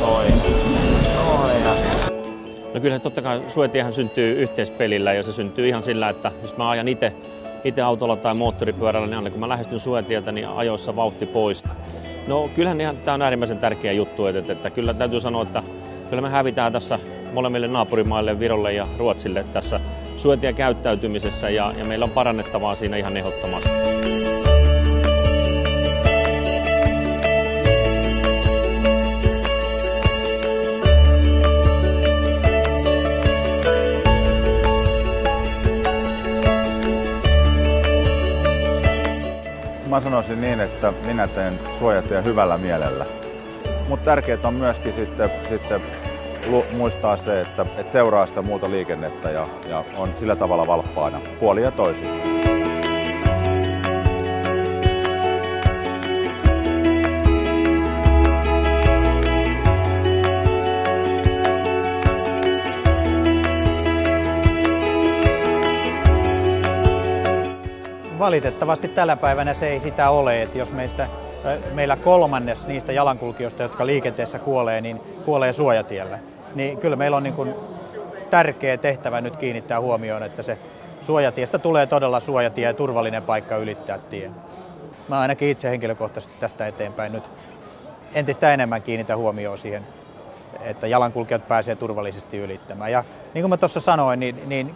toi. No kyllä totta kai suetiehän syntyy yhteispelillä ja se syntyy ihan sillä, että jos mä ajan itse itse autolla tai moottoripyörällä, niin aina kun mä lähestyn suetietä, niin ajoissa vauhti pois. No kyllähän ihan, tämä on äärimmäisen tärkeä juttu, että, että, että kyllä täytyy sanoa, että kyllä me hävitään tässä molemmille naapurimaille, Virolle ja Ruotsille tässä suetien käyttäytymisessä ja, ja meillä on parannettavaa siinä ihan ehdottomasti. Mä sanoisin niin, että minä teen suojatien hyvällä mielellä. Mutta tärkeää on myöskin sitten, sitten muistaa se, että, että seuraa sitä muuta liikennettä ja, ja on sillä tavalla valppaana puoli ja. Valitettavasti tällä päivänä se ei sitä ole, että jos meistä, meillä kolmannes niistä jalankulkijoista, jotka liikenteessä kuolee, niin kuolee suojatiellä. Niin kyllä meillä on niin kuin tärkeä tehtävä nyt kiinnittää huomioon, että se suojatiestä tulee todella suojatie ja turvallinen paikka ylittää tie. Mä ainakin itse henkilökohtaisesti tästä eteenpäin nyt entistä enemmän kiinnitä huomioon siihen, että jalankulkijat pääsee turvallisesti ylittämään. Ja niin kuin mä tuossa sanoin, niin, niin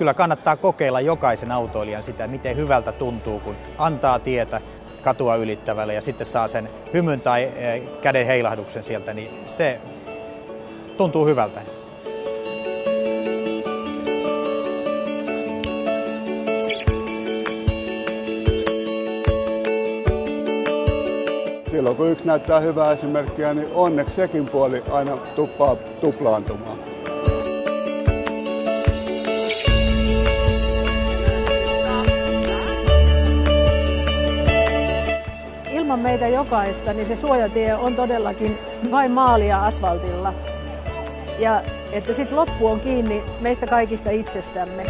kyllä kannattaa kokeilla jokaisen autoilijan sitä, miten hyvältä tuntuu, kun antaa tietä katua ylittävälle ja sitten saa sen hymyn tai eh, käden heilahduksen sieltä, niin se tuntuu hyvältä. Silloin kun yksi näyttää hyvää esimerkkiä, niin onneksi sekin puoli aina tuppaa tuplaantumaan. Ilman meitä jokaista, niin se suojatie on todellakin vain maalia asfaltilla. Ja että sitten loppu on kiinni meistä kaikista itsestämme.